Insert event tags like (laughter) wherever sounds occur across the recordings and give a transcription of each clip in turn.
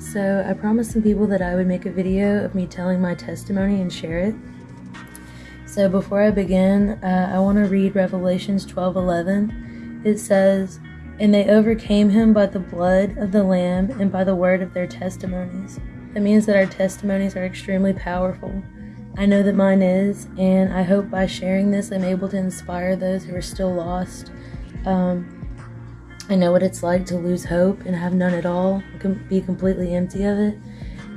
So I promised some people that I would make a video of me telling my testimony and share it. So before I begin, uh, I want to read Revelations 12:11. It says, "And they overcame him by the blood of the lamb and by the word of their testimonies." That means that our testimonies are extremely powerful. I know that mine is, and I hope by sharing this, I'm able to inspire those who are still lost. Um, I know what it's like to lose hope and have none at all, be completely empty of it.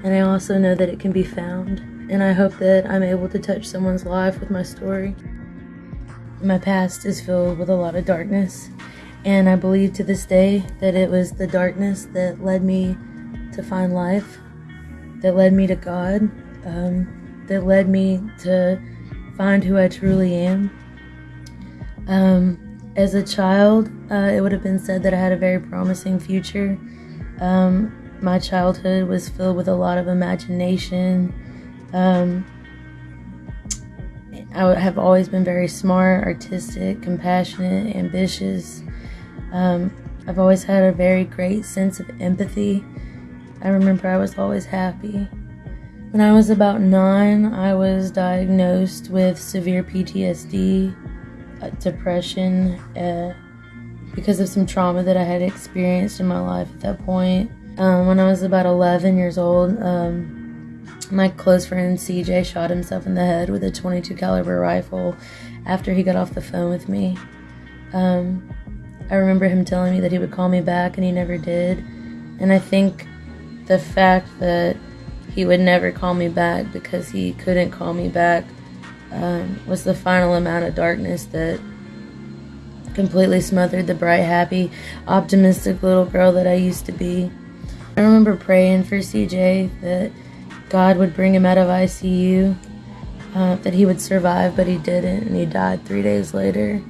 And I also know that it can be found. And I hope that I'm able to touch someone's life with my story. My past is filled with a lot of darkness. And I believe to this day that it was the darkness that led me to find life, that led me to God, um, that led me to find who I truly am. Um, as a child, uh, it would have been said that I had a very promising future. Um, my childhood was filled with a lot of imagination. Um, I have always been very smart, artistic, compassionate, ambitious. Um, I've always had a very great sense of empathy. I remember I was always happy. When I was about nine, I was diagnosed with severe PTSD depression uh, because of some trauma that I had experienced in my life at that point. Um, when I was about 11 years old, um, my close friend CJ shot himself in the head with a 22 caliber rifle after he got off the phone with me. Um, I remember him telling me that he would call me back, and he never did. And I think the fact that he would never call me back because he couldn't call me back um, was the final amount of darkness that completely smothered the bright, happy, optimistic little girl that I used to be. I remember praying for CJ that God would bring him out of ICU, uh, that he would survive, but he didn't, and he died three days later.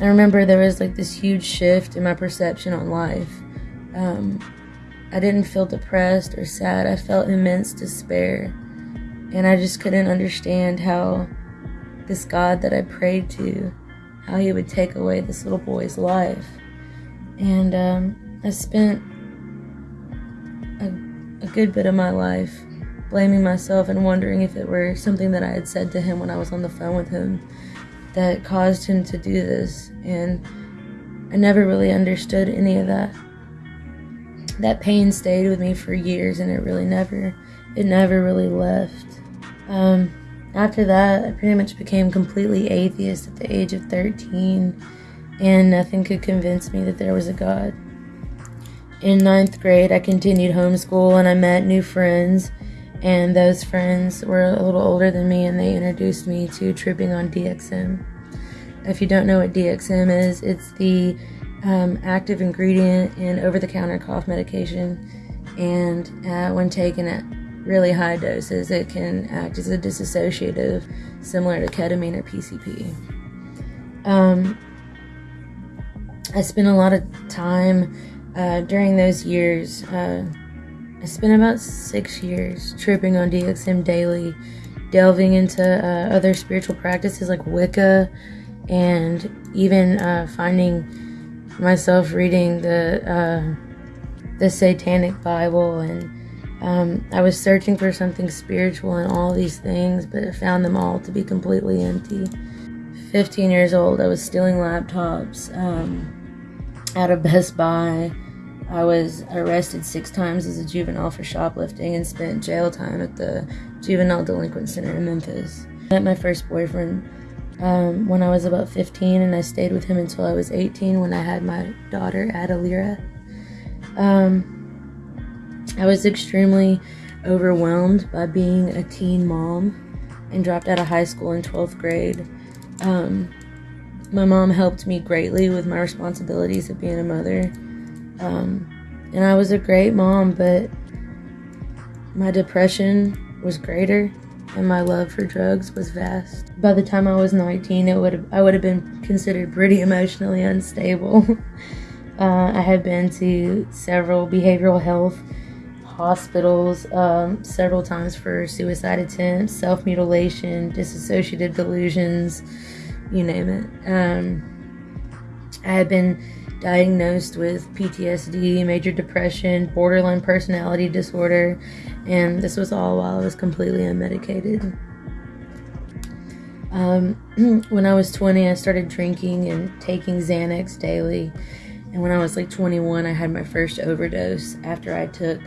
I remember there was like this huge shift in my perception on life. Um, I didn't feel depressed or sad, I felt immense despair. And I just couldn't understand how this God that I prayed to, how he would take away this little boy's life. And um, I spent a, a good bit of my life blaming myself and wondering if it were something that I had said to him when I was on the phone with him that caused him to do this. And I never really understood any of that. That pain stayed with me for years and it really never, it never really left. Um, after that, I pretty much became completely atheist at the age of 13, and nothing could convince me that there was a God. In ninth grade, I continued homeschool and I met new friends, and those friends were a little older than me, and they introduced me to tripping on DXM. If you don't know what DXM is, it's the um, active ingredient in over the counter cough medication, and uh, when taken at really high doses, it can act as a dissociative, similar to ketamine or PCP. Um, I spent a lot of time uh, during those years. Uh, I spent about six years tripping on DXM daily, delving into uh, other spiritual practices like Wicca, and even uh, finding myself reading the uh, the Satanic Bible and um, I was searching for something spiritual in all these things, but I found them all to be completely empty. 15 years old, I was stealing laptops um, out of Best Buy. I was arrested six times as a juvenile for shoplifting and spent jail time at the Juvenile Delinquent Center in Memphis. I met my first boyfriend um, when I was about 15, and I stayed with him until I was 18 when I had my daughter, Adalira. Um, I was extremely overwhelmed by being a teen mom and dropped out of high school in 12th grade. Um, my mom helped me greatly with my responsibilities of being a mother. Um, and I was a great mom, but my depression was greater and my love for drugs was vast. By the time I was 19, it would have, I would have been considered pretty emotionally unstable. (laughs) uh, I had been to several behavioral health hospitals um, several times for suicide attempts, self mutilation, dissociative delusions, you name it. Um, I had been diagnosed with PTSD, major depression, borderline personality disorder, and this was all while I was completely unmedicated. Um, (clears throat) when I was 20, I started drinking and taking Xanax daily. And when I was like 21, I had my first overdose after I took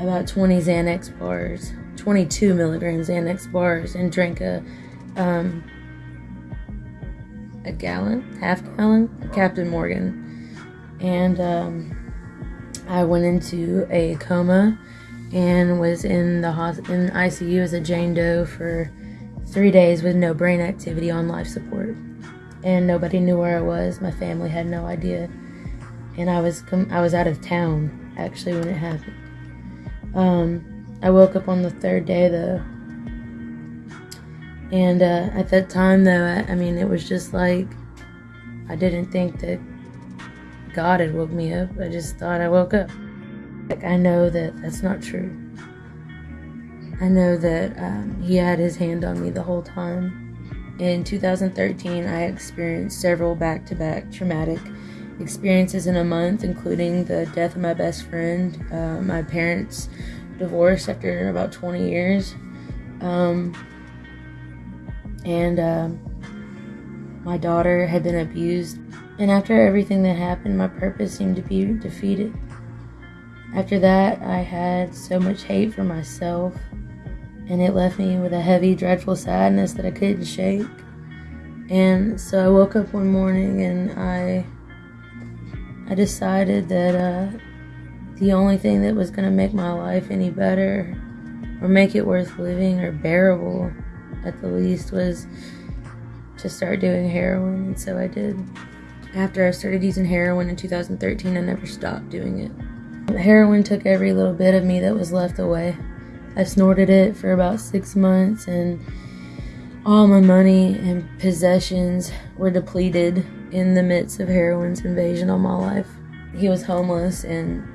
about 20 Xanax bars, 22 milligram Xanax bars, and drank a um, a gallon, half gallon, Captain Morgan. And um, I went into a coma and was in the in ICU as a Jane Doe for three days with no brain activity on life support, and nobody knew where I was. My family had no idea, and I was com- I was out of town actually when it happened. Um, I woke up on the third day though, and uh, at that time though, I, I mean it was just like I didn't think that God had woke me up. I just thought I woke up. Like I know that that's not true. I know that um, he had his hand on me the whole time. In 2013, I experienced several back to back traumatic experiences in a month, including the death of my best friend, uh, my parents' divorce after about 20 years, um, and uh, my daughter had been abused. And after everything that happened, my purpose seemed to be defeated. After that, I had so much hate for myself and it left me with a heavy, dreadful sadness that I couldn't shake. And so I woke up one morning and I I decided that uh, the only thing that was going to make my life any better or make it worth living or bearable at the least was to start doing heroin. And so I did. After I started using heroin in 2013, I never stopped doing it. Heroin took every little bit of me that was left away. I snorted it for about six months, and all my money and possessions were depleted in the midst of heroin's invasion on my life. He was homeless, and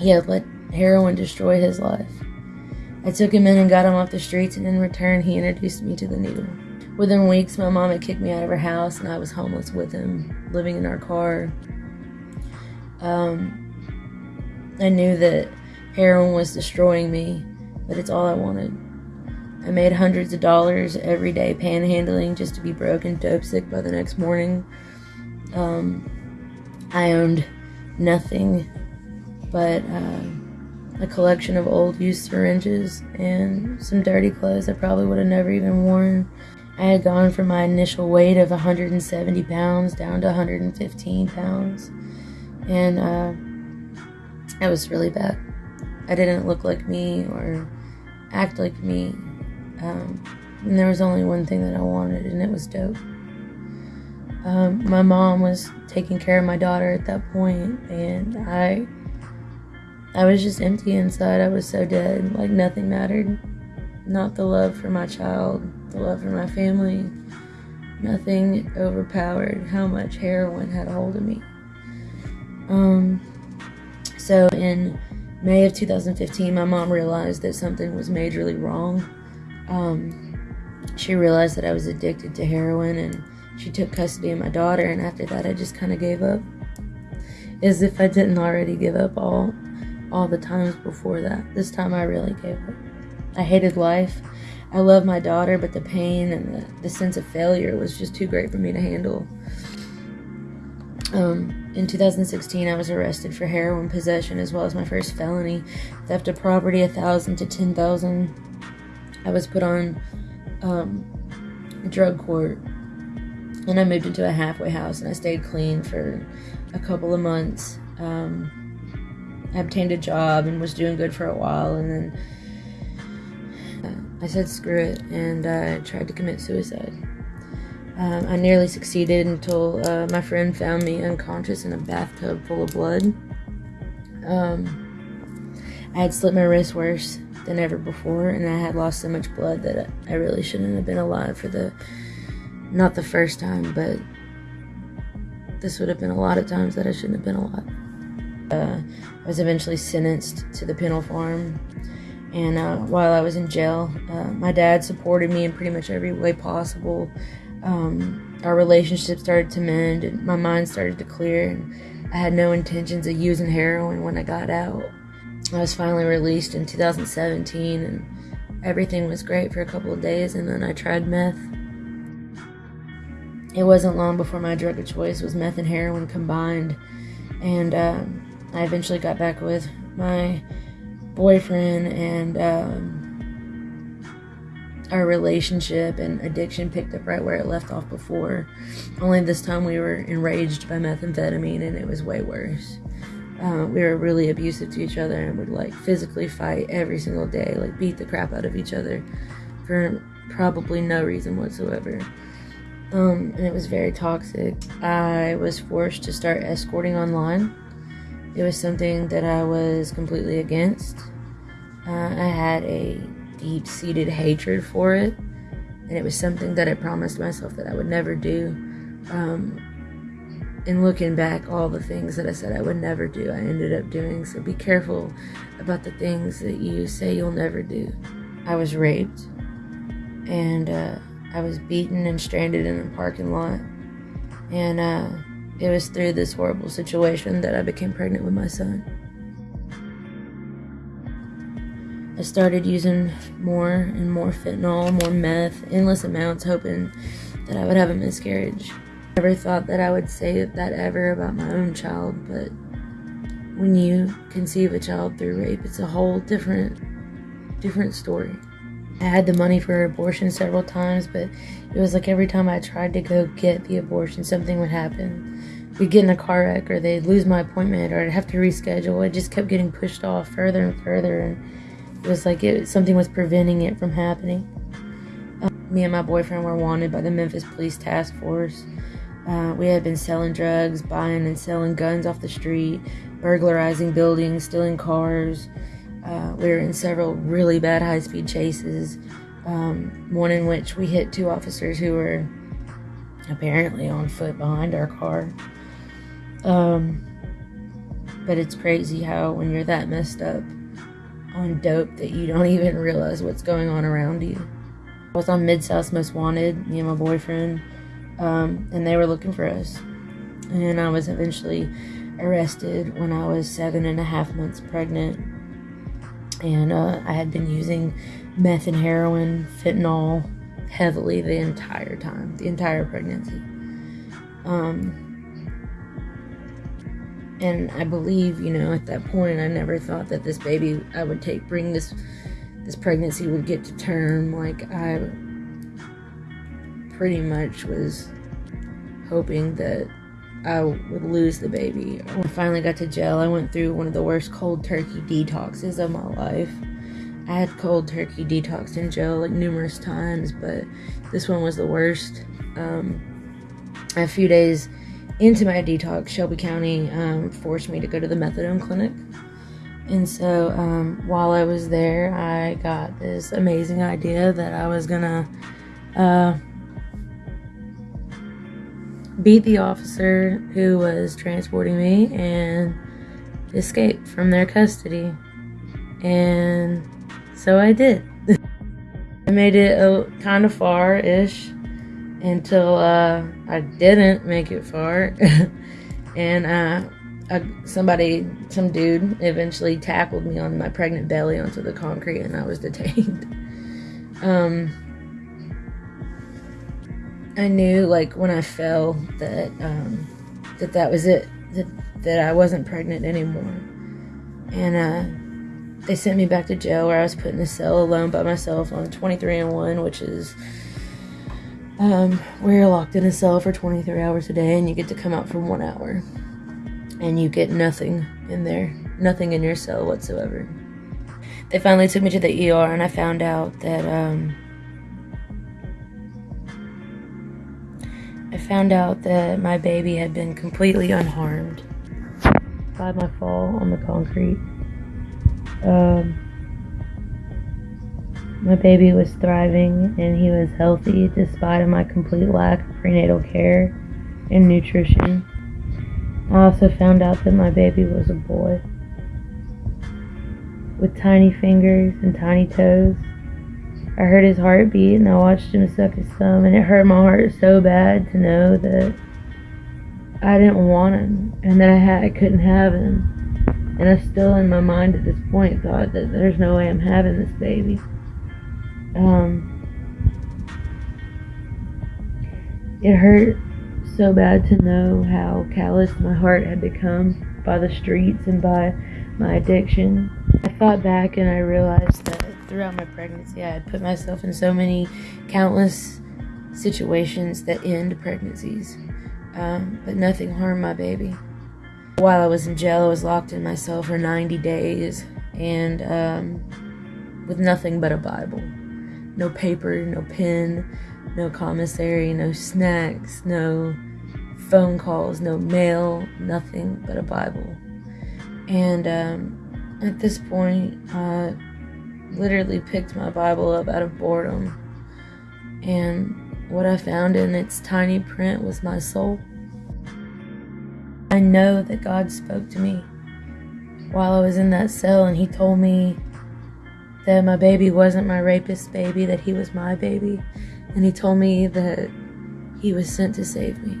he had let heroin destroy his life. I took him in and got him off the streets, and in return, he introduced me to the needle. Within weeks, my mom had kicked me out of her house, and I was homeless with him, living in our car. Um, I knew that heroin was destroying me, but it's all I wanted. I made hundreds of dollars every day panhandling just to be broke and dope sick by the next morning. Um, I owned nothing but uh, a collection of old used syringes and some dirty clothes I probably would have never even worn. I had gone from my initial weight of 170 pounds down to 115 pounds, and uh, was really bad. I didn't look like me or act like me. Um, and there was only one thing that I wanted, and it was dope. Um, my mom was taking care of my daughter at that point, and I, I was just empty inside. I was so dead, like nothing mattered. Not the love for my child, the love for my family. Nothing overpowered how much heroin had a hold of me. Um, so in May of 2015, my mom realized that something was majorly wrong. Um, she realized that I was addicted to heroin and she took custody of my daughter. And after that, I just kind of gave up. As if I didn't already give up all, all the times before that. This time I really gave up. I hated life. I love my daughter, but the pain and the, the sense of failure was just too great for me to handle. Um, in 2016, I was arrested for heroin possession as well as my first felony, theft of property, a thousand to ten thousand. I was put on um, drug court, and I moved into a halfway house, and I stayed clean for a couple of months. Um, I obtained a job and was doing good for a while, and then I said screw it, and I tried to commit suicide. Um, I nearly succeeded until uh, my friend found me unconscious in a bathtub full of blood. Um, I had slit my wrist worse than ever before, and I had lost so much blood that I really shouldn't have been alive for the not the first time, but this would have been a lot of times that I shouldn't have been alive. Uh, I was eventually sentenced to the penal farm, and uh, while I was in jail, uh, my dad supported me in pretty much every way possible um, our relationship started to mend and my mind started to clear and I had no intentions of using heroin when I got out. I was finally released in 2017 and everything was great for a couple of days, and then I tried meth. It wasn't long before my drug of choice was meth and heroin combined, and um, I eventually got back with my boyfriend, and um, our relationship and addiction picked up right where it left off before. Only this time we were enraged by methamphetamine, and it was way worse. Uh, we were really abusive to each other and would like physically fight every single day, like beat the crap out of each other for probably no reason whatsoever. Um, and it was very toxic. I was forced to start escorting online. It was something that I was completely against. Uh, I had a deep seated hatred for it, and it was something that I promised myself that I would never do. Um, and looking back, all the things that I said I would never do, I ended up doing. So be careful about the things that you say you'll never do. I was raped, and uh, I was beaten and stranded in a parking lot. And uh, it was through this horrible situation that I became pregnant with my son. I started using more and more fentanyl, more meth, endless amounts, hoping that I would have a miscarriage. I Never thought that I would say that ever about my own child, but when you conceive a child through rape, it's a whole different, different story. I had the money for abortion several times, but it was like every time I tried to go get the abortion, something would happen. We'd get in a car wreck, or they'd lose my appointment, or I'd have to reschedule. It just kept getting pushed off further and further, and it was like it, something was preventing it from happening. Um, me and my boyfriend were wanted by the Memphis Police Task Force. Uh, we had been selling drugs, buying and selling guns off the street, burglarizing buildings, stealing cars. Uh, we were in several really bad high speed chases, um, one in which we hit two officers who were apparently on foot behind our car. Um, but it's crazy how, when you're that messed up on dope, that you don't (laughs) even realize what's going on around you. I was on Mid South Most Wanted, me and my boyfriend um, and they were looking for us. And I was eventually arrested when I was seven and a half months pregnant. And uh, I had been using meth and heroin, fentanyl heavily the entire time, the entire pregnancy. Um, and I believe, you know, at that point, I never thought that this baby I would take, bring this, this pregnancy would get to term. Like I pretty much was hoping that I would lose the baby. When I finally got to jail, I went through one of the worst cold turkey detoxes of my life. I had cold turkey detox in jail like numerous times, but this one was the worst. Um, a few days into my detox, Shelby County um, forced me to go to the methadone clinic. And so um, while I was there, I got this amazing idea that I was gonna uh, beat the officer who was transporting me and escape from their custody. And so I did. (laughs) I made it a, kind of far ish until uh, I didn't make it far. (laughs) and uh, somebody, some dude, eventually tackled me on my pregnant belly onto the concrete and I was detained. (laughs) um, I knew like when I fell that um, that that was it that that I wasn't pregnant anymore, and uh, they sent me back to jail where I was put in a cell alone by myself on 23 and one, which is um, where you're locked in a cell for 23 hours a day and you get to come out for one hour, and you get nothing in there, nothing in your cell whatsoever. They finally took me to the ER, and I found out that. Um, I found out that my baby had been completely unharmed by my fall on the concrete. Um, my baby was thriving and he was healthy despite my complete lack of prenatal care and nutrition. I also found out that my baby was a boy with tiny fingers and tiny toes. I heard his heartbeat and I watched him suck his thumb, and it hurt my heart so bad to know that I didn't want him and that I had I couldn't have him. And I still in my mind at this point thought that there's no way I'm having this baby. Um it hurt so bad to know how callous my heart had become by the streets and by my addiction. I thought back and I realized that throughout my pregnancy I had put myself in so many countless situations that end pregnancies um, but nothing harmed my baby. While I was in jail, I was locked in my cell for 90 days and um, with nothing but a Bible. No paper, no pen, no commissary, no snacks, no phone calls, no mail, nothing but a Bible. And um, at this point, I literally picked my Bible up out of boredom and what I found in its tiny print was my soul. I know that God spoke to me while I was in that cell, and He told me that my baby wasn't my rapist baby, that he was my baby. And He told me that He was sent to save me.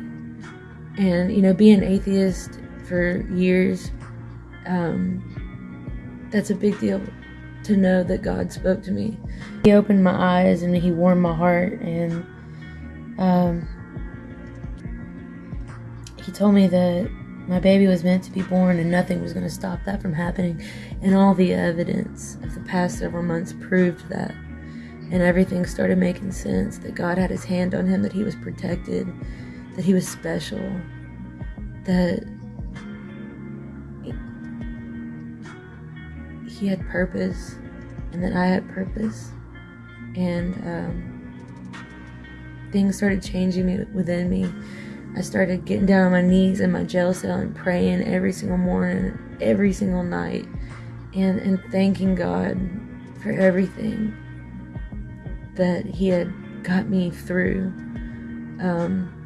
And, you know, being atheist for years, um, that's a big deal to know that God spoke to me. He opened my eyes and He warmed my heart and um, he told me that my baby was meant to be born and nothing was going to stop that from happening. And all the evidence of the past several months proved that. And everything started making sense that God had his hand on him, that he was protected, that he was special, that he had purpose, and that I had purpose. And, um, things started changing within me. I started getting down on my knees in my jail cell and praying every single morning, every single night, and, and thanking God for everything that He had got me through. Um,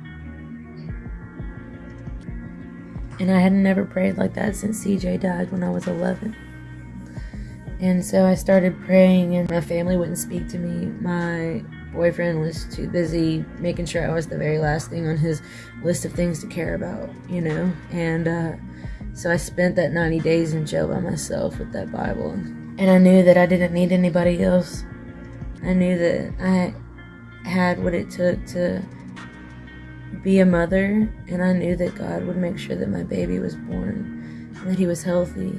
and I had never prayed like that since CJ died when I was 11. And so I started praying, and my family wouldn't speak to me. My boyfriend was too busy making sure I was the very last thing on his list of things to care about, you know? And uh, so I spent that 90 days in jail by myself with that Bible. And I knew that I didn't need anybody else. I knew that I had what it took to be a mother, and I knew that God would make sure that my baby was born, and that he was healthy,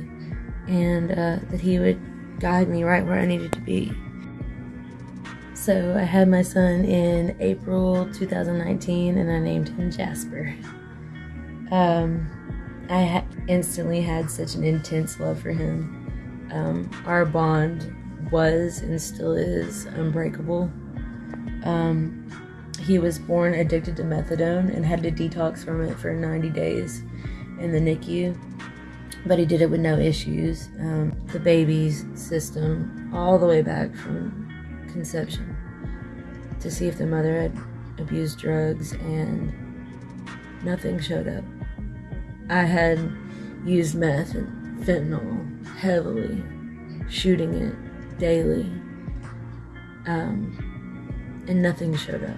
and uh, that he would guide me right where I needed to be. So I had my son in April 2019 and I named him Jasper. Um, I ha- instantly had such an intense love for him. Um, our bond was and still is unbreakable. Um, he was born addicted to methadone and had to detox from it for 90 days in the NICU, but he did it with no issues. Um, the baby's system, all the way back from conception to see if the mother had abused drugs, and nothing showed up. I had used meth and fentanyl heavily, shooting it daily, um, and nothing showed up.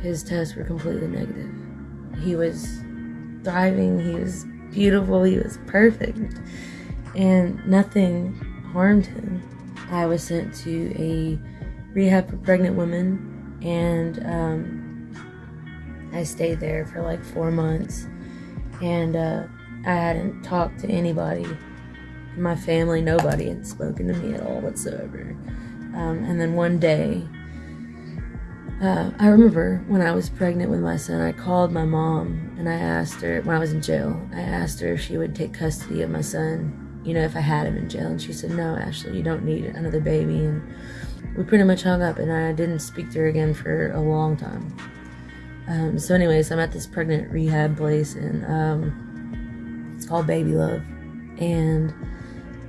His tests were completely negative. He was thriving, he was beautiful, he was perfect, and nothing harmed him. I was sent to a rehab for pregnant women, and um, I stayed there for like four months, and uh, I hadn't talked to anybody. My family, nobody had spoken to me at all whatsoever. Um, and then one day, uh, I remember when I was pregnant with my son, I called my mom and I asked her, when I was in jail, I asked her if she would take custody of my son, you know, if I had him in jail. And she said, No, Ashley, you don't need another baby. And we pretty much hung up, and I didn't speak to her again for a long time. Um, so, anyways, I'm at this pregnant rehab place, and um, it's called Baby Love, and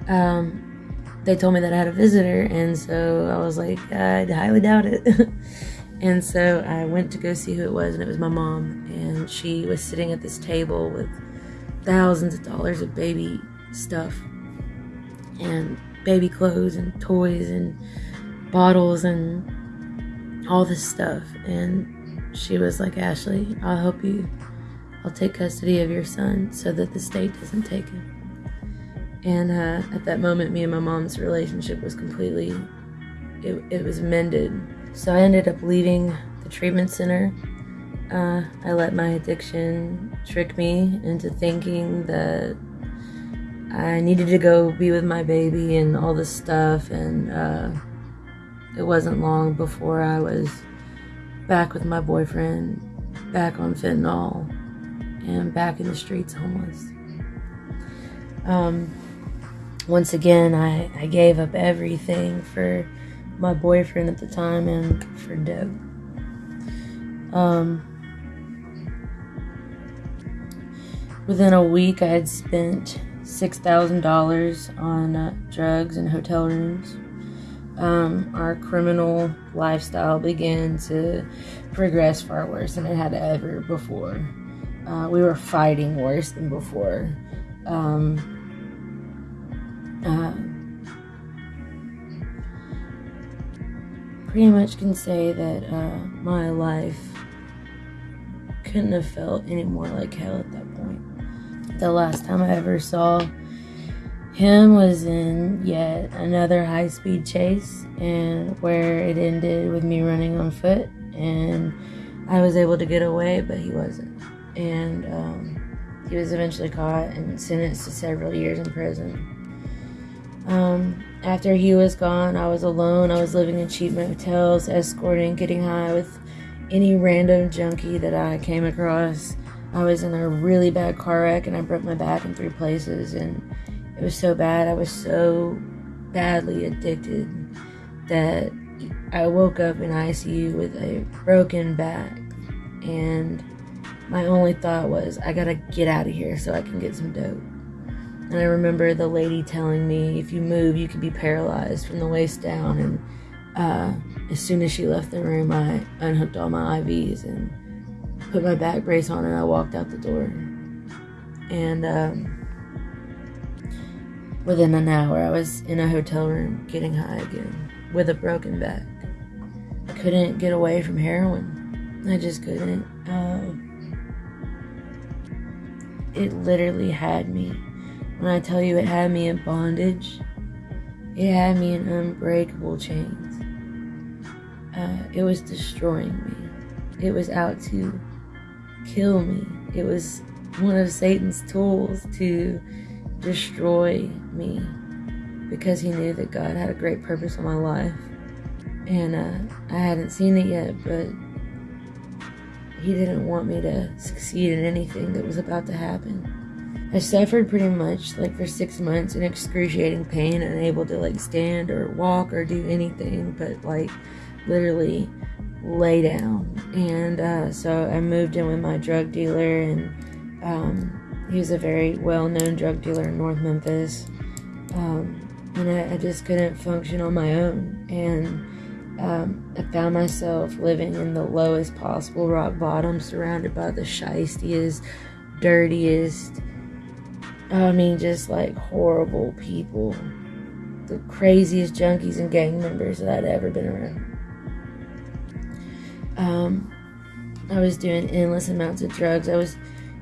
um, they told me that I had a visitor, and so I was like, I highly doubt it. (laughs) and so I went to go see who it was, and it was my mom, and she was sitting at this table with thousands of dollars of baby stuff and baby clothes and toys and bottles and all this stuff. And she was like, Ashley, I'll help you. I'll take custody of your son so that the state doesn't take him. And uh, at that moment, me and my mom's relationship was completely, it, it was mended. So I ended up leaving the treatment center. Uh, I let my addiction trick me into thinking that I needed to go be with my baby and all this stuff. And uh, it wasn't long before I was back with my boyfriend, back on fentanyl, and back in the streets homeless. Um, once again, I, I gave up everything for my boyfriend at the time and for Deb. Um, within a week, I had spent $6,000 on uh, drugs and hotel rooms. Um, our criminal lifestyle began to progress far worse than it had ever before. Uh, we were fighting worse than before. Um, uh, pretty much can say that uh, my life couldn't have felt any more like hell at that point. The last time I ever saw him was in yet another high speed chase, and where it ended with me running on foot, and I was able to get away, but he wasn't. And um, he was eventually caught and sentenced to several years in prison. Um, after he was gone, I was alone. I was living in cheap motels, escorting, getting high with any random junkie that I came across. I was in a really bad car wreck and I broke my back in three places, and it was so bad. I was so badly addicted that I woke up in ICU with a broken back, and my only thought was, I gotta get out of here so I can get some dope. And I remember the lady telling me, if you move, you could be paralyzed from the waist down. And uh, as soon as she left the room, I unhooked all my IVs and put my back brace on, and I walked out the door. And um, within an hour, I was in a hotel room getting high again with a broken back. I couldn't get away from heroin. I just couldn't. Uh, it literally had me when I tell you it had me in bondage, it had me in unbreakable chains. Uh, it was destroying me. It was out to kill me. It was one of Satan's tools to destroy me because he knew that God had a great purpose in my life. And uh, I hadn't seen it yet, but he didn't want me to succeed in anything that was about to happen. I suffered pretty much like for six months in excruciating pain, unable to like stand or walk or do anything but like literally lay down. And uh, so I moved in with my drug dealer, and um, he was a very well known drug dealer in North Memphis. Um, and I, I, just couldn't function on my own. And um, I found myself living in the lowest possible rock bottom, surrounded by the shystiest, dirtiest, I mean, just like horrible people. The craziest junkies and gang members that I'd ever been around. Um, I was doing endless amounts of drugs. I was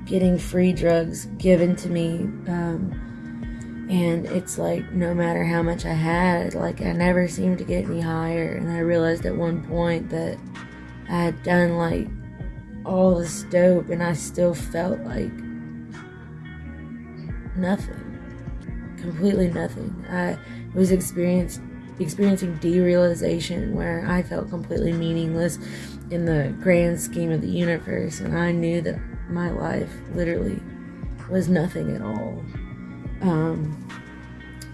getting free drugs given to me. Um, and it's like no matter how much I had, like I never seemed to get any higher. And I realized at one point that I had done like all this dope and I still felt like nothing. Completely nothing. I was experienced, experiencing derealization where I felt completely meaningless in the grand scheme of the universe, and I knew that my life literally was nothing at all. Um,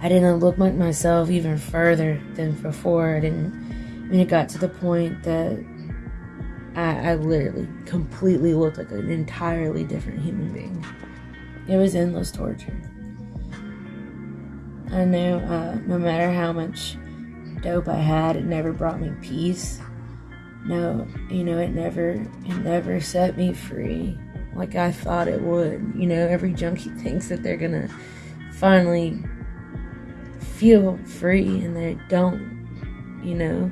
I didn't look like myself even further than before. I didn't. I mean, it got to the point that I, I literally completely looked like an entirely different human being. It was endless torture. I knew uh, no matter how much dope I had, it never brought me peace. No, you know, it never, it never set me free like I thought it would. You know, every junkie thinks that they're gonna finally feel free and they don't, you know.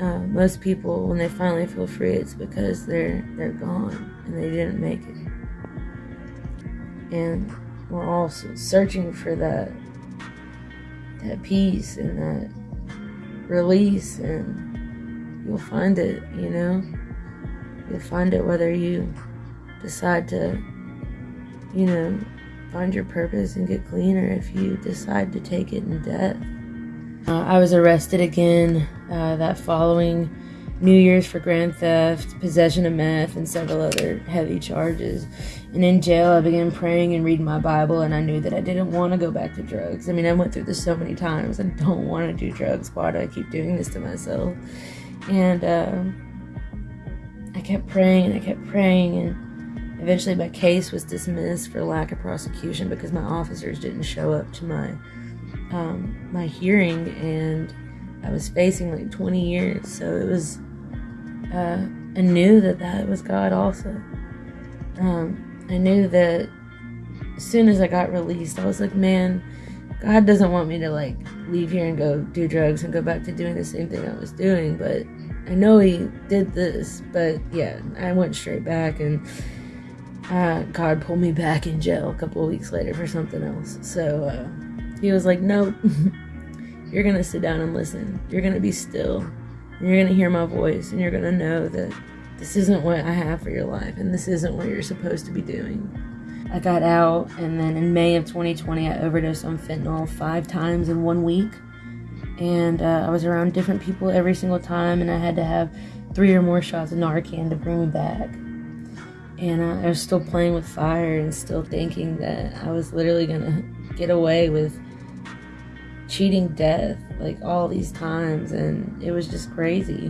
uh, most people, when they finally feel free, it's because they're they're gone and they didn't make it. And we're all searching for that that peace and that release, and you'll find it. You know, you'll find it whether you decide to, you know, find your purpose and get clean, or if you decide to take it in death. Uh, I was arrested again uh, that following New Year's for grand theft, possession of meth, and several other heavy charges. And in jail, I began praying and reading my Bible, and I knew that I didn't want to go back to drugs. I mean, I went through this so many times. I don't want to do drugs. Why do I keep doing this to myself? And uh, kept praying and I kept praying, and eventually my case was dismissed for lack of prosecution because my officers didn't show up to my um, my hearing, and I was facing like 20 years. So it was, uh, I knew that that was God also. Um, I knew that as soon as I got released, I was like, man, God doesn't want me to like leave here and go do drugs and go back to doing the same thing I was doing, but I know He did this. But yeah, I went straight back and. Uh, God pulled me back in jail a couple weeks later for something else. So, uh, he was like, Nope, (laughs) you're gonna sit down and listen. You're gonna be still. And you're gonna hear my voice, and you're gonna know that this isn't what I have for your life, and this isn't what you're supposed to be doing. I got out, and then in May of 2020, I overdosed on fentanyl five times in one week. And uh, I was around different people every single time, and I had to have three or more shots of Narcan to bring me back. And uh, I was still playing with fire and still thinking that I was literally gonna get away with cheating death like all these times and it was just crazy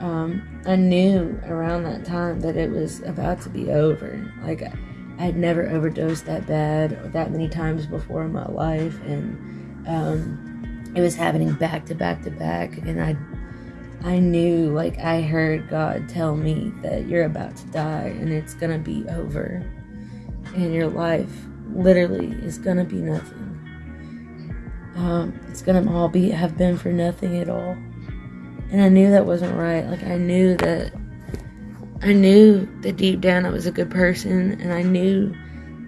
um, i knew around that time that it was about to be over like i had never overdosed that bad or that many times before in my life and um, it was happening back to back to back and i i knew like i heard god tell me that you're about to die and it's gonna be over and your life literally is gonna be nothing um, it's gonna all be have been for nothing at all. And I knew that wasn't right. Like I knew that I knew that deep down I was a good person, and I knew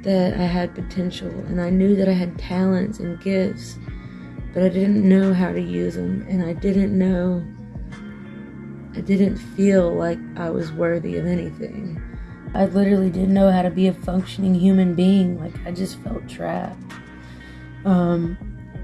that I had potential, and I knew that I had talents and gifts, but I didn't know how to use them, and I didn't know. I didn't feel like I was worthy of anything. I literally didn't know how to be a functioning human being. Like I just felt trapped. Um,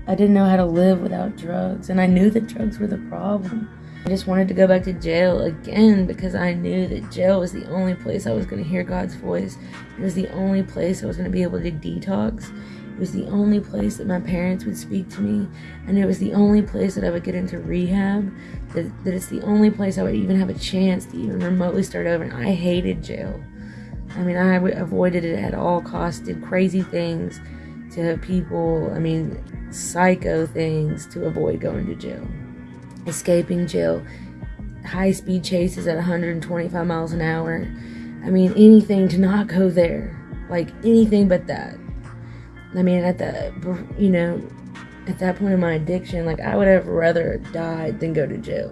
I didn't know how to live without drugs, and I knew that drugs were the problem. I just wanted to go back to jail again because I knew that jail was the only place I was going to hear God's voice. It was the only place I was going to be able to detox. It was the only place that my parents would speak to me, and it was the only place that I would get into rehab. That, that it's the only place I would even have a chance to even remotely start over. And I hated jail. I mean, I avoided it at all costs, did crazy things to people. I mean, psycho things to avoid going to jail. Escaping jail, high speed chases at 125 miles an hour. I mean, anything to not go there. Like anything but that. I mean, at the, you know, at that point in my addiction, like I would have rather died than go to jail.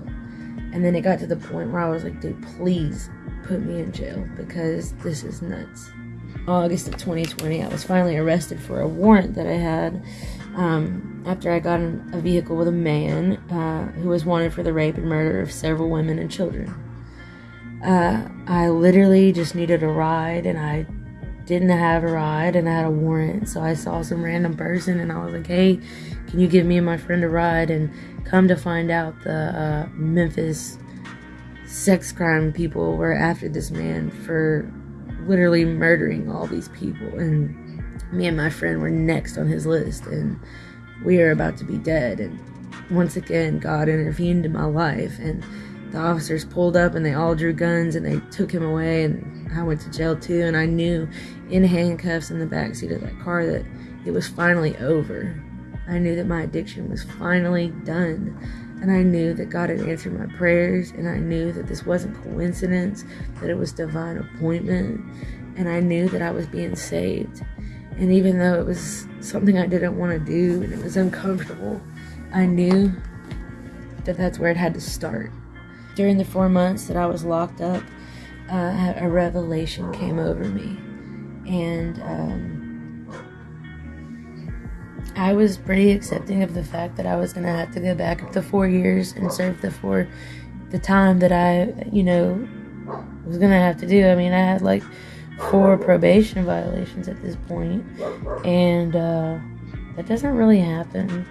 And then it got to the point where I was like, dude, please put me in jail because this is nuts. August of 2020, I was finally arrested for a warrant that I had um, after I got in a vehicle with a man uh, who was wanted for the rape and murder of several women and children. Uh, I literally just needed a ride, and I didn't have a ride, and I had a warrant. So I saw some random person, and I was like, "Hey, can you give me and my friend a ride?" And come to find out, the uh, Memphis sex crime people were after this man for literally murdering all these people and me and my friend were next on his list and we were about to be dead and once again god intervened in my life and the officers pulled up and they all drew guns and they took him away and i went to jail too and i knew in handcuffs in the back seat of that car that it was finally over i knew that my addiction was finally done and I knew that God had answered my prayers, and I knew that this wasn't coincidence, that it was divine appointment, and I knew that I was being saved. And even though it was something I didn't want to do and it was uncomfortable, I knew that that's where it had to start. during the four months that I was locked up, uh, a revelation came over me. And um, I was pretty accepting of the fact that I was going to have to go back up to four years and serve the four, the time that I, you know, was going to have to do. I mean, I had like four probation violations at this point, and uh, that doesn't really happen.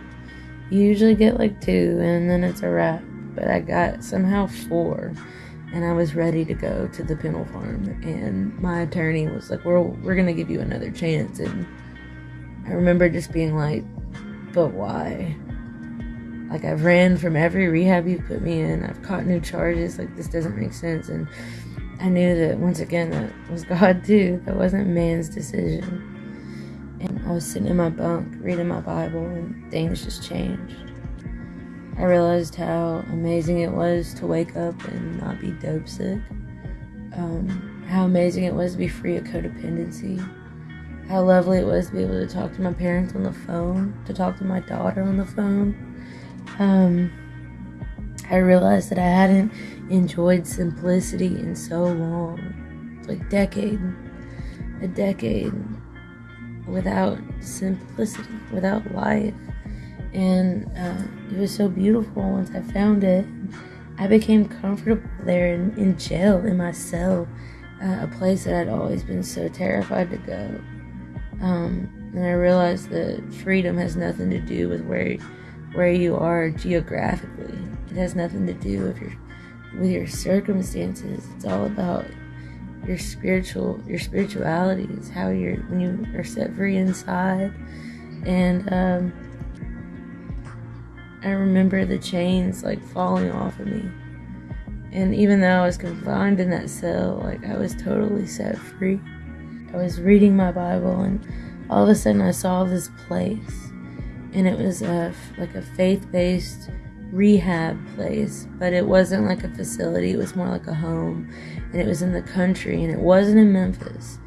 You usually get like two, and then it's a wrap. But I got somehow four, and I was ready to go to the penal farm. And my attorney was like, "We're we're gonna give you another chance." And I remember just being like, "But why?" Like I've ran from every rehab you put me in. I've caught new charges. Like this doesn't make sense. And I knew that once again that was (laughs) God too. That wasn't man's decision. And I was sitting in my bunk reading my Bible, and things just changed. I realized how amazing it was to wake up and not be dope sick. Um, how amazing it was to be free of codependency. How lovely it was to be able to talk to my parents on the phone, to talk to my daughter on the phone. Um, I realized that I hadn't enjoyed simplicity in so long. Like decade, a decade without simplicity, without life. And uh, it was so beautiful once I found it. I became comfortable there in, in jail, in my cell, uh, a place that I'd always been so terrified to go. Um, and I realized that freedom has nothing to do with where where you are geographically. It has nothing to do with your with your circumstances. It's all about your spiritual your spirituality It's how you're when you are set free inside and um, i remember the chains like falling off of me and even though i was confined in that cell like i was totally set free i was reading my bible and all of a sudden i saw this place and it was a like a faith-based rehab place, but it wasn't like a facility, it was more like a home. And it was in the country and it wasn't in Memphis.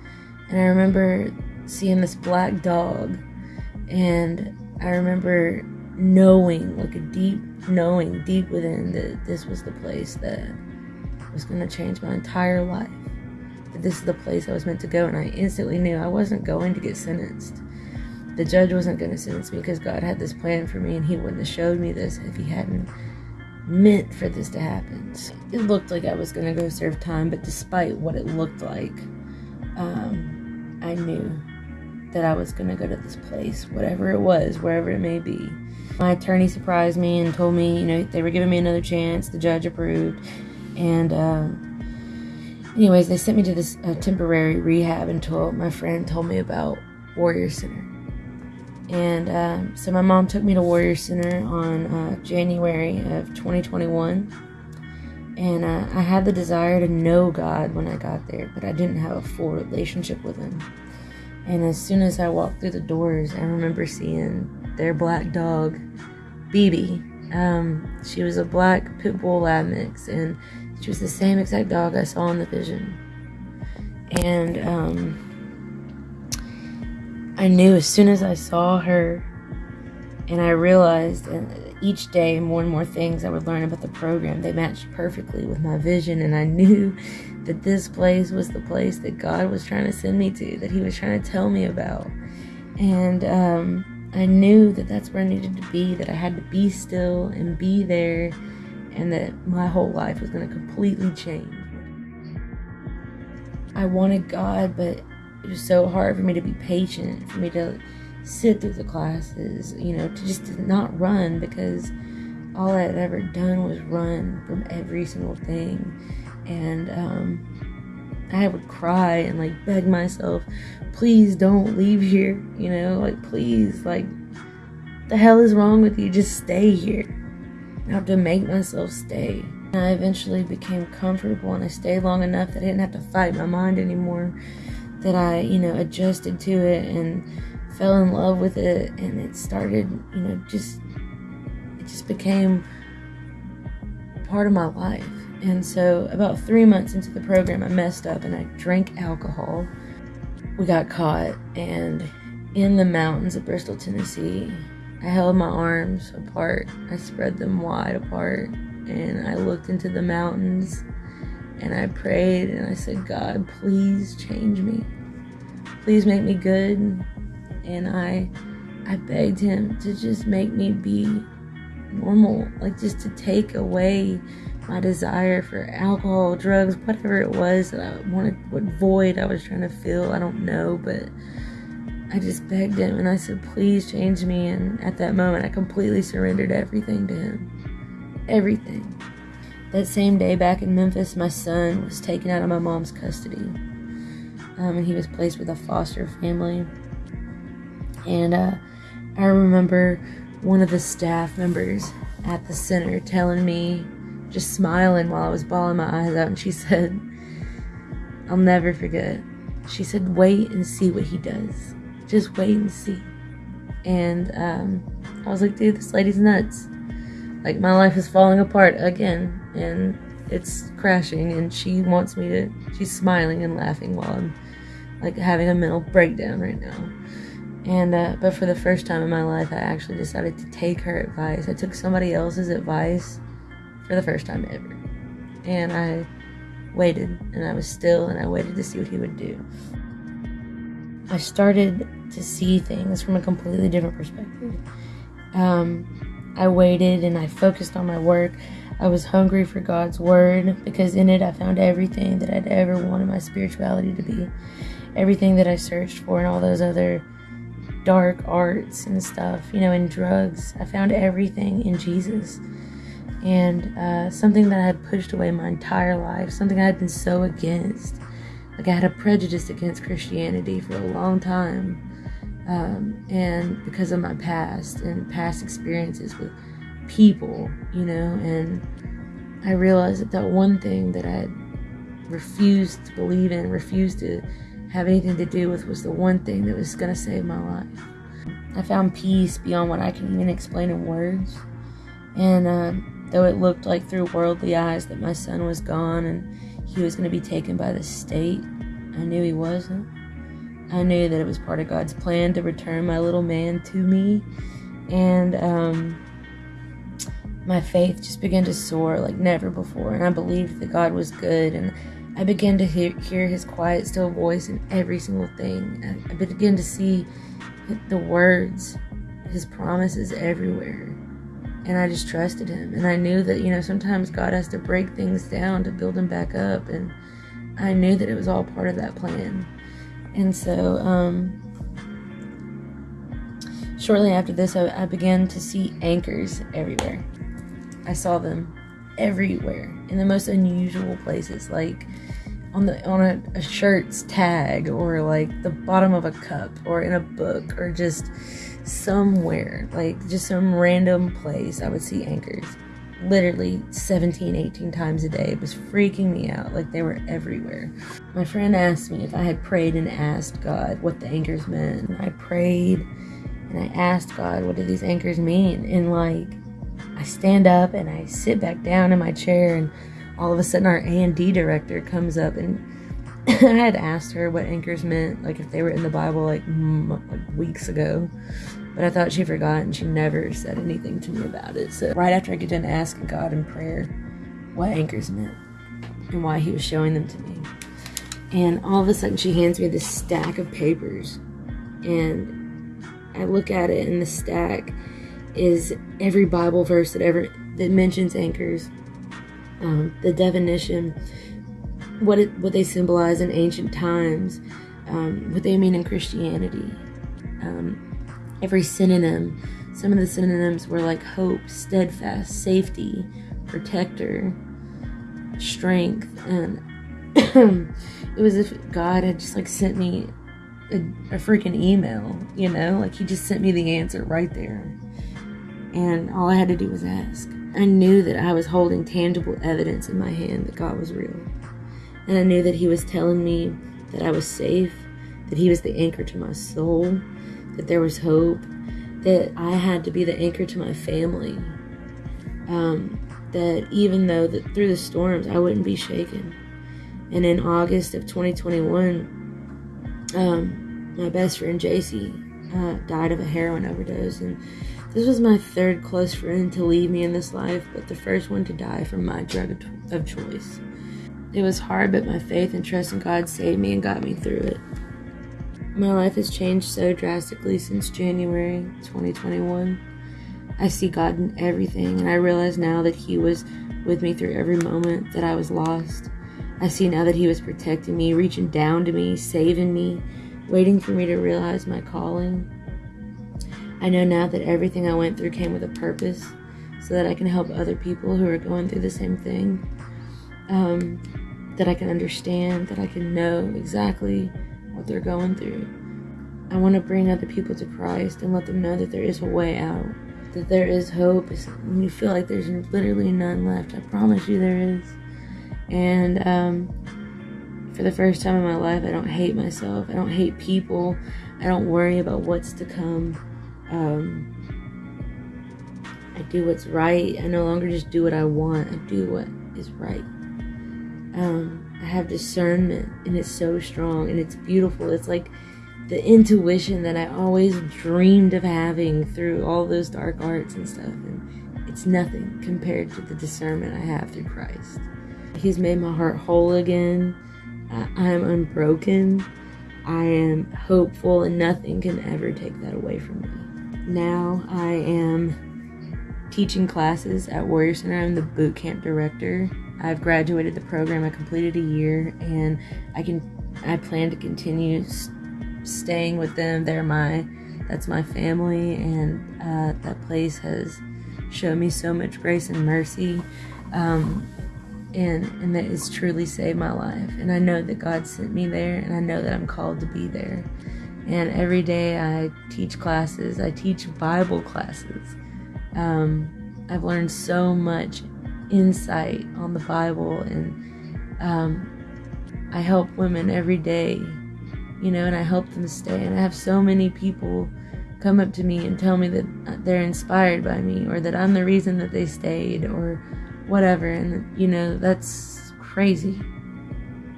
And I remember seeing this black dog and I remember knowing, like a deep knowing deep within that this was the place that was going to change my entire life. That this is the place I was meant to go. And I instantly knew I wasn't going to get sentenced the judge wasn't going to sentence me because God had this plan for me and he wouldn't have showed me this if he hadn't meant for this to happen. So it looked like I was going to go serve time, but despite what it looked like, um, I knew that I was going to go to this place, whatever it was, wherever it may be. My attorney surprised me and told me, you know, they were giving me another chance. The judge approved. And, um, anyways, they sent me to this uh, temporary rehab until my friend told me about Warrior Center. And um, so my mom took me to Warrior Center on uh, January of 2021. And uh, I had the desire to know God when I got there, but I didn't have a full relationship with Him. And as soon as I walked through the doors, I remember seeing their black dog, BB. Um, she was a black pit bull lab mix, and she was the same exact dog I saw in the vision. And um, I knew as soon as I saw her, and I realized each day more and more things I would learn about the program, they matched perfectly with my vision, and I knew (laughs) that this place was the place that God was trying to send me to, that He was trying to tell me about. And um, I knew that that's where I needed to be, that I had to be still and be there, and that my whole life was going to completely change. I wanted God, but it was so hard for me to be patient, for me to sit through the classes, you know, to just not run because all I had ever done was run from every single thing. And um, I would cry and like beg myself, please don't leave here, you know, like please, like the hell is wrong with you? Just stay here. I have to make myself stay. And I eventually became comfortable and I stayed long enough that I didn't have to fight my mind anymore that I, you know, adjusted to it and fell in love with it and it started, you know, just it just became part of my life. And so about 3 months into the program I messed up and I drank alcohol. We got caught and in the mountains of Bristol, Tennessee, I held my arms apart. I spread them wide apart and I looked into the mountains and I prayed and I said, God, please change me. Please make me good. And I I begged him to just make me be normal, like just to take away my desire for alcohol, drugs, whatever it was that I wanted, what void I was trying to fill. I don't know, but I just begged him and I said, please change me. And at that moment, I completely surrendered everything to him. Everything. That same day back in Memphis, my son was taken out of my mom's custody. Um, and he was placed with a foster family. And uh, I remember one of the staff members at the center telling me, just smiling while I was bawling my eyes out, and she said, I'll never forget. She said, wait and see what he does. Just wait and see. And um, I was like, dude, this lady's nuts. Like, my life is falling apart again, and it's crashing, and she wants me to, she's smiling and laughing while I'm like having a mental breakdown right now. And, uh, but for the first time in my life, I actually decided to take her advice. I took somebody else's advice for the first time ever. And I waited, and I was still, and I waited to see what he would do. I started to see things from a completely different perspective. Um, I waited and I focused on my work. I was hungry for God's word because in it I found everything that I'd ever wanted my spirituality to be. Everything that I searched for and all those other dark arts and stuff, you know, in drugs. I found everything in Jesus. And uh, something that I had pushed away my entire life, something I had been so against. Like I had a prejudice against Christianity for a long time. Um, and because of my past and past experiences with people, you know, and I realized that that one thing that I refused to believe in, refused to have anything to do with was the one thing that was going to save my life. I found peace beyond what I can even explain in words. And uh, though it looked like through worldly eyes that my son was gone and he was going to be taken by the state, I knew he wasn't. I knew that it was part of God's plan to return my little man to me. And um, my faith just began to soar like never before. And I believed that God was good. And I began to hear, hear his quiet, still voice in every single thing. I, I began to see the words, his promises everywhere. And I just trusted him. And I knew that, you know, sometimes God has to break things down to build them back up. And I knew that it was all part of that plan. And so, um, shortly after this, I, I began to see anchors everywhere. I saw them everywhere in the most unusual places, like on the on a, a, shirt's tag, or like the bottom of a cup, or in a book, or just somewhere, like just some random place. I would see anchors, literally 17, 18 times a day. It was freaking me out. Like they were everywhere. My friend asked me if I had prayed and asked God what the anchors meant. I prayed and I asked God, what do these anchors mean? And like I stand up and I sit back down in my chair and all of a sudden our A&D director comes up and (laughs) I had asked her what anchors meant, like if they were in the Bible like, like weeks ago. But I thought she forgot and she never said anything to me about it. So right after I get done asking God in prayer what anchors meant and why he was showing them to me. And all of a sudden she hands me this stack of papers and I look at it and the stack is every Bible verse that ever that mentions anchors, um, the definition, what it, what they symbolize in ancient times, um, what they mean in Christianity, um, every synonym. Some of the synonyms were like hope, steadfast, safety, protector, strength, and (coughs) it was as if God had just like sent me a, a freaking email, you know, like He just sent me the answer right there and all I had to do was ask. I knew that I was holding tangible evidence in my hand that God was real. And I knew that He was telling me that I was safe, that He was the anchor to my soul, that there was hope, that I had to be the anchor to my family. Um, that even though that through the storms, I wouldn't be shaken. And in August of 2021, um, my best friend JC uh, died of a heroin overdose, and This was my third close friend to leave me in this life, but the first one to die from my drug of choice. It was hard, but my faith and trust in God saved me and got me through it. My life has changed so drastically since January 2021. I see God in everything, and I realize now that He was with me through every moment that I was lost. I see now that He was protecting me, reaching down to me, saving me, waiting for me to realize my calling. I know now that everything I went through came with a purpose so that I can help other people who are going through the same thing. Um, that I can understand, that I can know exactly what they're going through. I want to bring other people to Christ and let them know that there is a way out, that there is hope. When you feel like there's literally none left, I promise you there is. And um, for the first time in my life, I don't hate myself. I don't hate people. I don't worry about what's to come. Um, I do what's right. I no longer just do what I want. I do what is right. Um, I have discernment, and it's so strong and it's beautiful. It's like the intuition that I always dreamed of having through all those dark arts and stuff. And it's nothing compared to the discernment I have through Christ. He's made my heart whole again. I am unbroken. I am hopeful, and nothing can ever take that away from me. Now I am teaching classes at Warrior Center. I'm the boot camp director. I've graduated the program. I completed a year, and I can. I plan to continue staying with them. They're my. That's my family, and uh, that place has shown me so much grace and mercy. Um, and and that has truly saved my life. And I know that God sent me there, and I know that I'm called to be there. And every day I teach classes. I teach Bible classes. Um, I've learned so much insight on the Bible, and um, I help women every day, you know, and I help them stay. And I have so many people come up to me and tell me that they're inspired by me, or that I'm the reason that they stayed, or whatever. And, you know, that's crazy.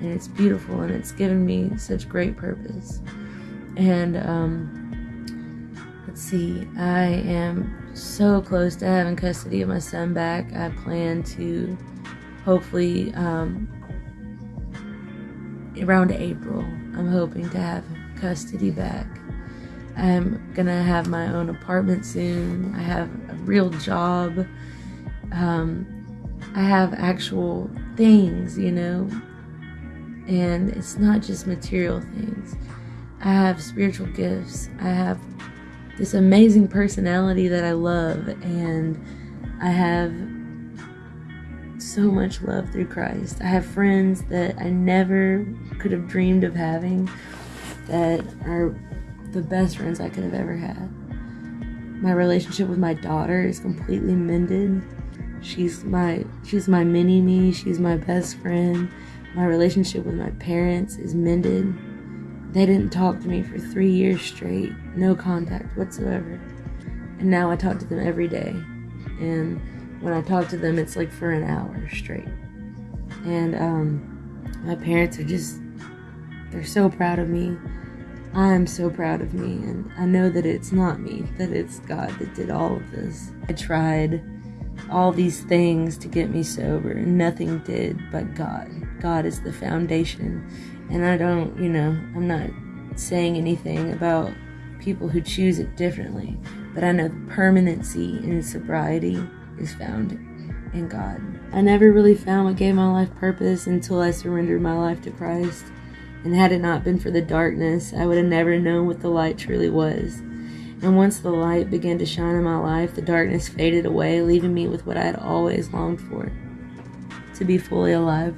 And it's beautiful, and it's given me such great purpose. And, um, let's see, I am so close to having custody of my son back. I plan to hopefully, um, around April, I'm hoping to have custody back. I'm gonna have my own apartment soon. I have a real job. Um, I have actual things, you know, and it's not just material things. I have spiritual gifts. I have this amazing personality that I love, and I have so much love through Christ. I have friends that I never could have dreamed of having that are the best friends I could have ever had. My relationship with my daughter is completely mended. She's my she's my mini me, she's my best friend. My relationship with my parents is mended. They didn't talk to me for 3 years straight, no contact whatsoever. And now I talk to them every day. And when I talk to them it's like for an hour straight. And um my parents are just they're so proud of me. I'm so proud of me, and I know that it's not me, that it's God that did all of this. I tried all these things to get me sober, and nothing did but God. God is the foundation. And I don't, you know, I'm not saying anything about people who choose it differently, but I know permanency in sobriety is found in God. I never really found what gave my life purpose until I surrendered my life to Christ. And had it not been for the darkness, I would have never known what the light truly was. And once the light began to shine in my life, the darkness faded away, leaving me with what I had always longed for to be fully alive.